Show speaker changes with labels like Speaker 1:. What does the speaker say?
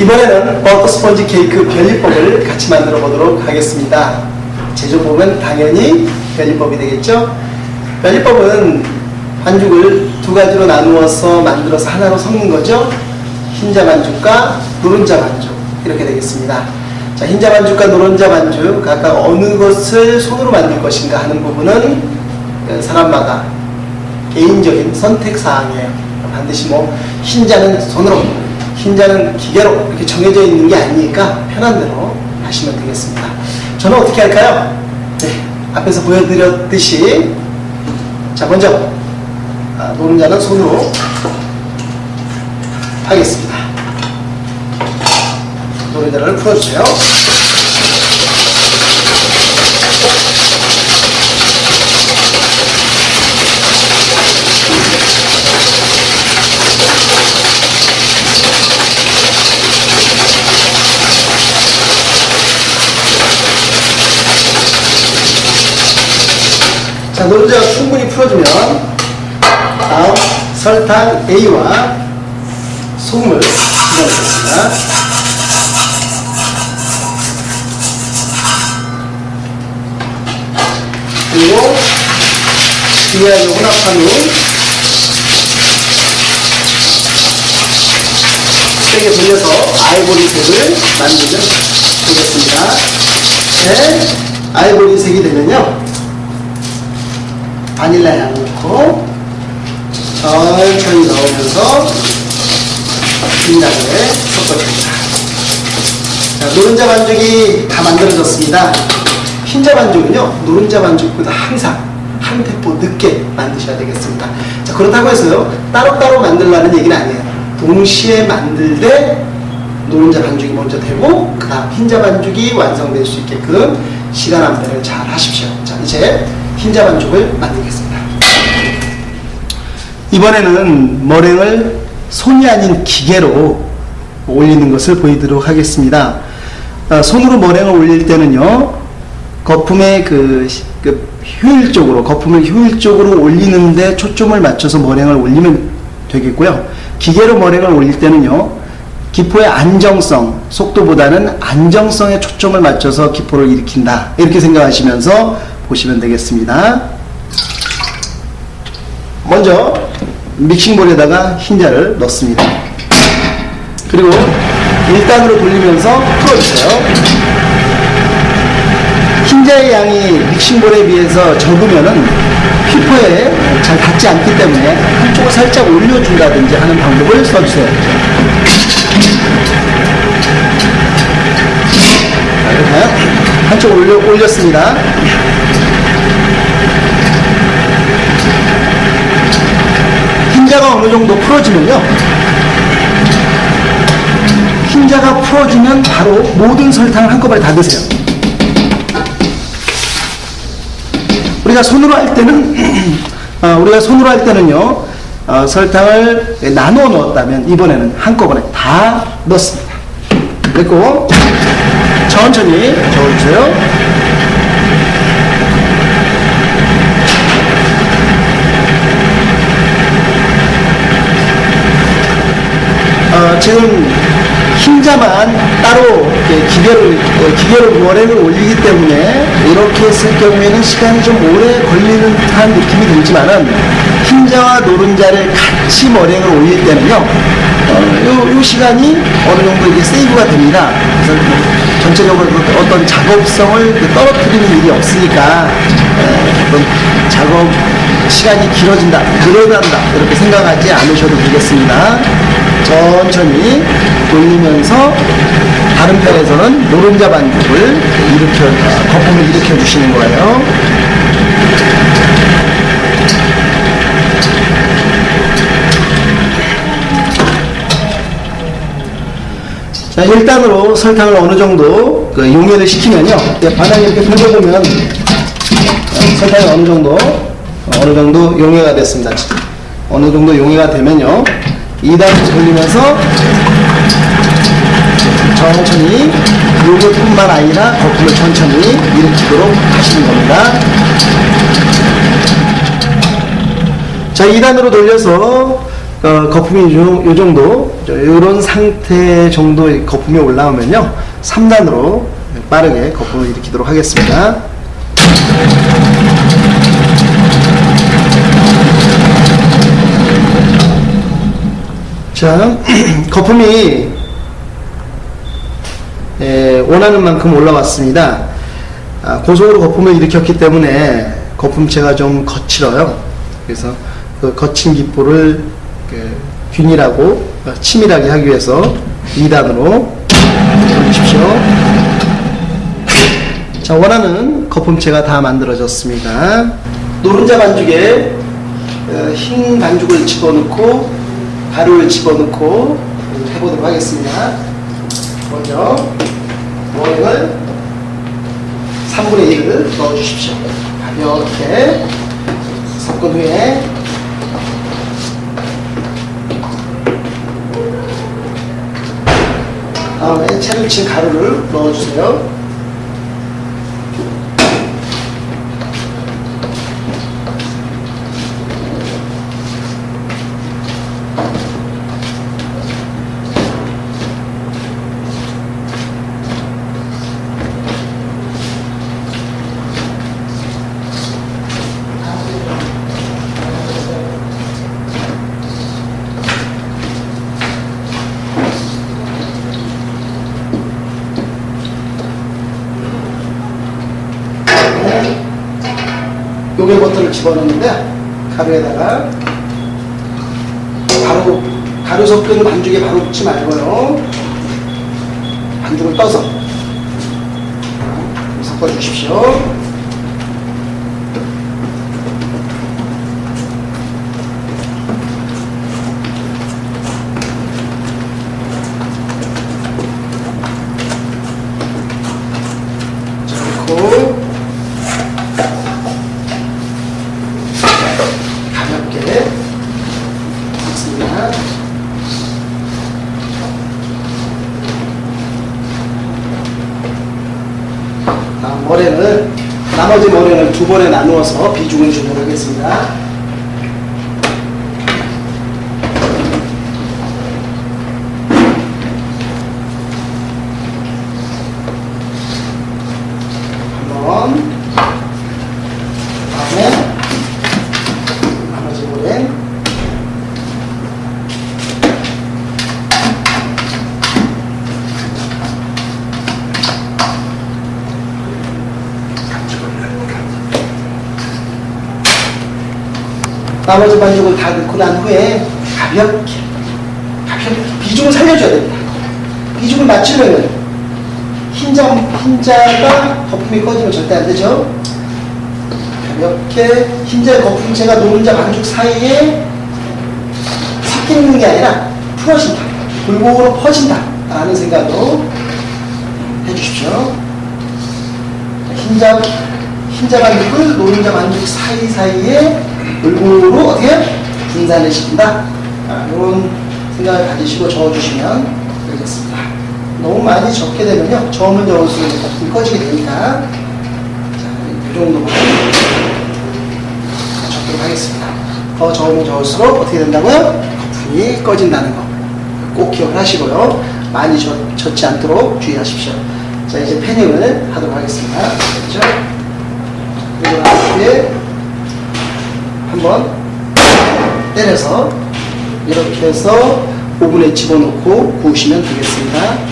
Speaker 1: 이번에는 버터 스펀지 케이크 별리법을 같이 만들어 보도록 하겠습니다. 제조법은 당연히 별리법이 되겠죠? 별리법은 반죽을 두 가지로 나누어서 만들어서 하나로 섞는 거죠. 흰자 반죽과 노른자 반죽 이렇게 되겠습니다. 자, 흰자 반죽과 노른자 반죽 각각 어느 것을 손으로 만들 것인가 하는 부분은 그 사람마다 개인적인 선택 사항이에요. 반드시 뭐 흰자는 손으로, 흰자는 기계로 이렇게 정해져 있는 게 아니니까 편한 대로 하시면 되겠습니다. 저는 어떻게 할까요? 네, 앞에서 보여드렸듯이 자 먼저 아, 노른자는 손으로 하겠습니다. 노른자를 풀어주세요. 자, 노른자가 충분히 풀어주면 다음 설탕 A와 소금을 집어넣겠습니다. 그리고 비하여 혼합한 후 세게 돌려서 아이보리색을 만들면 되겠습니다. 네, 아이보리색이 되면요. 바닐라 양 넣고 천천히 넣으면서 진하게 섞어줍니다. 자, 노른자 반죽이 다 만들어졌습니다. 흰자 반죽은요, 노른자 반죽보다 항상 한 템포 늦게 만드셔야 되겠습니다. 자, 그렇다고 해서요, 따로따로 만들라는 얘기는 아니에요. 동시에 만들되 노른자 반죽이 먼저 되고, 그 다음 흰자 반죽이 완성될 수 있게끔 시간 안배를 잘 하십시오. 자, 이제 흰자 반죽을 만들겠습니다. 이번에는 머랭을 손이 아닌 기계로 올리는 것을 보이도록 하겠습니다. 어, 손으로 머랭을 올릴 때는요, 거품의 그, 그 효율적으로, 거품을 효율적으로 올리는데 초점을 맞춰서 머랭을 올리면 되겠고요. 기계로 머랭을 올릴 때는요, 기포의 안정성, 속도보다는 안정성에 초점을 맞춰서 기포를 일으킨다. 이렇게 생각하시면서 보시면 되겠습니다. 먼저 믹싱볼에다가 흰자를 넣습니다. 그리고 1단으로 돌리면서 풀어주세요. 흰자의 양이 믹싱볼에 비해서 적으면은 피부에 잘 닿지 않기 때문에 한쪽을 살짝 올려준다든지 하는 방법을 써주세요. 자, 한쪽 올려, 올렸습니다. 어느 정도 풀어지면요. 흰자가 풀어지면 바로 모든 설탕을 한꺼번에 다 드세요. 우리가 손으로 할 때는 어, 우리가 손으로 할 때는요 어, 설탕을 나누어 넣었다면 이번에는 한꺼번에 다 넣습니다. 그리고 천천히 저어주세요. 어, 지금 흰자만 따로 기계로, 어, 기계로 머랭을 올리기 때문에 이렇게 했을 경우에는 시간이 좀 오래 걸리는 듯한 느낌이 들지만은 흰자와 노른자를 같이 머랭을 올릴 때는요, 어, 요, 요 시간이 어느 정도 이게 세이브가 됩니다. 그래서 뭐 전체적으로 그 어떤 작업성을 그 떨어뜨리는 일이 없으니까 에, 어떤 작업 시간이 길어진다, 늘어난다 이렇게 생각하지 않으셔도 되겠습니다. 천천히 돌리면서 다른 편에서는 노른자 반죽을 일으켜 아, 거품을 일으켜 주시는 거예요. 자, 1단으로 설탕을 어느 정도 그 용해를 시키면요. 반항 이렇게 돌려보면 어, 설탕이 어느 정도 어느 정도 용해가 됐습니다. 어느 정도 용해가 되면요. 2단 돌리면서 천천히 요것뿐만 아니라 거품을 천천히 일으키도록 하시는 겁니다. 자, 2단으로 돌려서 어, 거품이 요, 요 정도, 이런 상태 정도의 거품이 올라오면요. 3단으로 빠르게 거품을 일으키도록 하겠습니다. 자, 거품이 예, 원하는 만큼 올라왔습니다. 아, 고속으로 거품을 일으켰기 때문에 거품체가 좀 거칠어요. 그래서 그 거친 기포를 그 균일하고 어, 치밀하게 하기 위해서 2단으로 돌리십시오. 자, 원하는 거품체가 다 만들어졌습니다. 노른자 반죽에 어, 흰 반죽을 집어넣고 가루를 집어넣고 해보도록 하겠습니다. 먼저 모양을 3분의 1을 넣어주십시오. 가볍게 섞은 후에 다음에 채를 친 가루를 넣어주세요. 요게 버터를 집어넣는데 가루에다가 바로 가루 섞은 반죽에 바로 붓지 말고요. 반죽을 떠서 섞어 주십시오 자, 그리고 가볍게 섞습니다. 다음 머리는 나머지 머리는 두 번에 나누어서 비중을 주도록 하겠습니다. 한번 다음에 나머지 모래 나머지 반죽을 다 넣고 난 후에 가볍게 가볍게 비중을 살려줘야 됩니다 비중을 맞추려면 흰자, 흰자가 거품이 꺼지면 절대 안 되죠 가볍게 흰자 거품체가 노른자 반죽 사이에 섞이는 게 아니라 풀어진다. 골고루 퍼진다. 라는 생각으로 해주십시오. 흰자, 흰자 반죽을 노른자 반죽 사이사이에 골고루 어떻게 분산을 시킨다. 아, 이런 생각을 가지시고 저어주시면 되겠습니다. 너무 많이 적게 되면요. 저으면 저을수록 거품이 꺼지게 되니까 자, 이 정도만 적도록 하겠습니다. 더 저으면 저을수록 어떻게 된다고요? 거품이 꺼진다는 거. 꼭 기억하시고요. 많이 젖, 젖지 않도록 주의하십시오. 자, 이제 패닝을 하도록 하겠습니다. 됐죠? 이렇게 한번 때려서 이렇게 해서 오븐에 집어넣고 구우시면 되겠습니다.